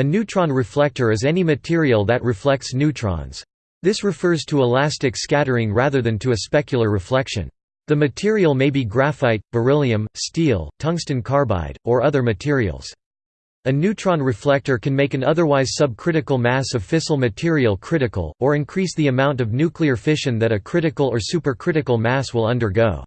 A neutron reflector is any material that reflects neutrons. This refers to elastic scattering rather than to a specular reflection. The material may be graphite, beryllium, steel, tungsten carbide, or other materials. A neutron reflector can make an otherwise subcritical mass of fissile material critical, or increase the amount of nuclear fission that a critical or supercritical mass will undergo.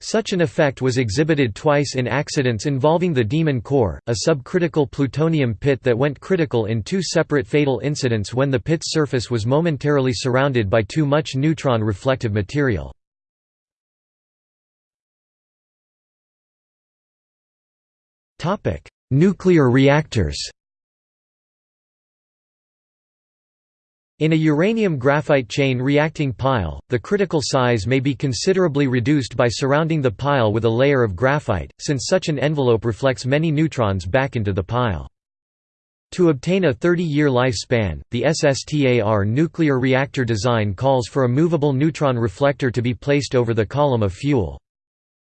Such an effect was exhibited twice in accidents involving the Demon core, a subcritical plutonium pit that went critical in two separate fatal incidents when the pit's surface was momentarily surrounded by too much neutron reflective material. Nuclear reactors In a uranium graphite chain reacting pile, the critical size may be considerably reduced by surrounding the pile with a layer of graphite, since such an envelope reflects many neutrons back into the pile. To obtain a 30-year lifespan, the SSTAR nuclear reactor design calls for a movable neutron reflector to be placed over the column of fuel.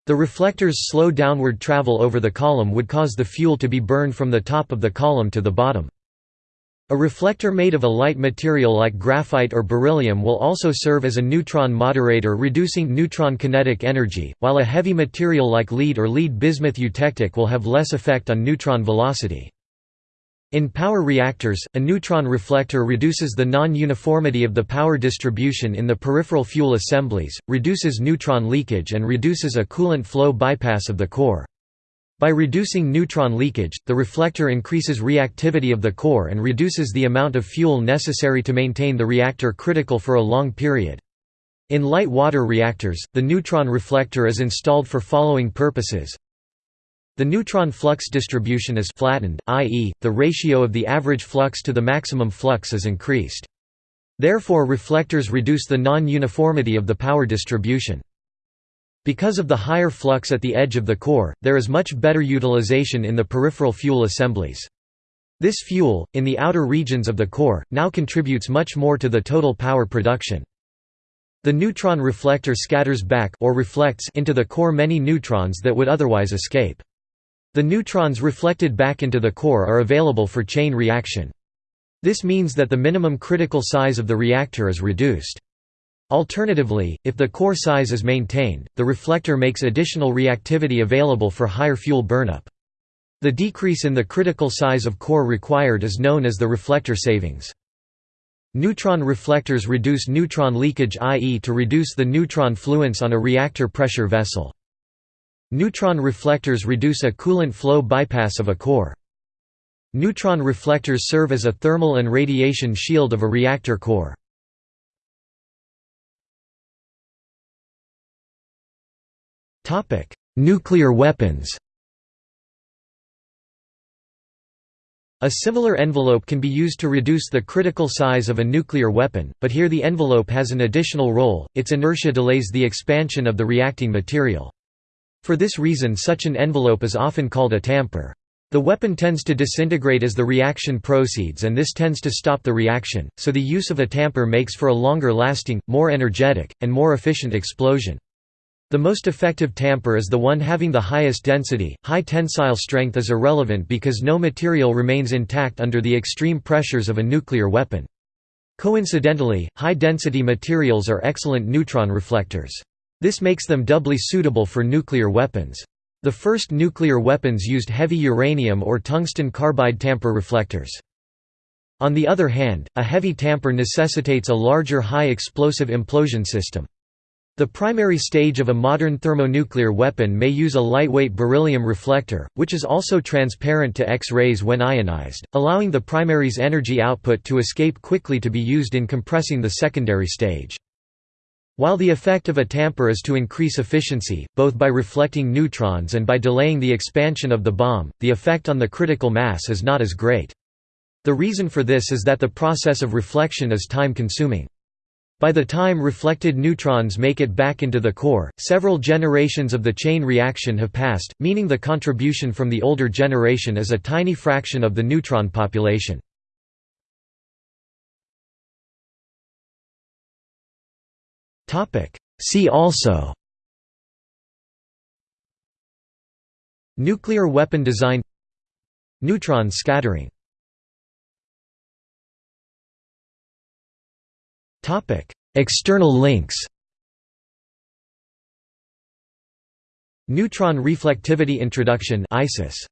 The reflector's slow downward travel over the column would cause the fuel to be burned from the top of the column to the bottom. A reflector made of a light material like graphite or beryllium will also serve as a neutron moderator reducing neutron kinetic energy, while a heavy material like lead or lead bismuth eutectic will have less effect on neutron velocity. In power reactors, a neutron reflector reduces the non-uniformity of the power distribution in the peripheral fuel assemblies, reduces neutron leakage and reduces a coolant flow bypass of the core. By reducing neutron leakage, the reflector increases reactivity of the core and reduces the amount of fuel necessary to maintain the reactor critical for a long period. In light water reactors, the neutron reflector is installed for following purposes. The neutron flux distribution is flattened, i.e., the ratio of the average flux to the maximum flux is increased. Therefore reflectors reduce the non-uniformity of the power distribution. Because of the higher flux at the edge of the core, there is much better utilization in the peripheral fuel assemblies. This fuel, in the outer regions of the core, now contributes much more to the total power production. The neutron reflector scatters back or reflects into the core many neutrons that would otherwise escape. The neutrons reflected back into the core are available for chain reaction. This means that the minimum critical size of the reactor is reduced. Alternatively, if the core size is maintained, the reflector makes additional reactivity available for higher fuel burnup. The decrease in the critical size of core required is known as the reflector savings. Neutron reflectors reduce neutron leakage i.e. to reduce the neutron fluence on a reactor pressure vessel. Neutron reflectors reduce a coolant flow bypass of a core. Neutron reflectors serve as a thermal and radiation shield of a reactor core. Nuclear weapons A similar envelope can be used to reduce the critical size of a nuclear weapon, but here the envelope has an additional role, its inertia delays the expansion of the reacting material. For this reason such an envelope is often called a tamper. The weapon tends to disintegrate as the reaction proceeds and this tends to stop the reaction, so the use of a tamper makes for a longer lasting, more energetic, and more efficient explosion. The most effective tamper is the one having the highest density. High tensile strength is irrelevant because no material remains intact under the extreme pressures of a nuclear weapon. Coincidentally, high-density materials are excellent neutron reflectors. This makes them doubly suitable for nuclear weapons. The first nuclear weapons used heavy uranium or tungsten carbide tamper reflectors. On the other hand, a heavy tamper necessitates a larger high-explosive implosion system. The primary stage of a modern thermonuclear weapon may use a lightweight beryllium reflector, which is also transparent to X-rays when ionized, allowing the primary's energy output to escape quickly to be used in compressing the secondary stage. While the effect of a tamper is to increase efficiency, both by reflecting neutrons and by delaying the expansion of the bomb, the effect on the critical mass is not as great. The reason for this is that the process of reflection is time-consuming. By the time reflected neutrons make it back into the core, several generations of the chain reaction have passed, meaning the contribution from the older generation is a tiny fraction of the neutron population. See also Nuclear weapon design Neutron scattering Topic External links. Neutron reflectivity introduction ISIS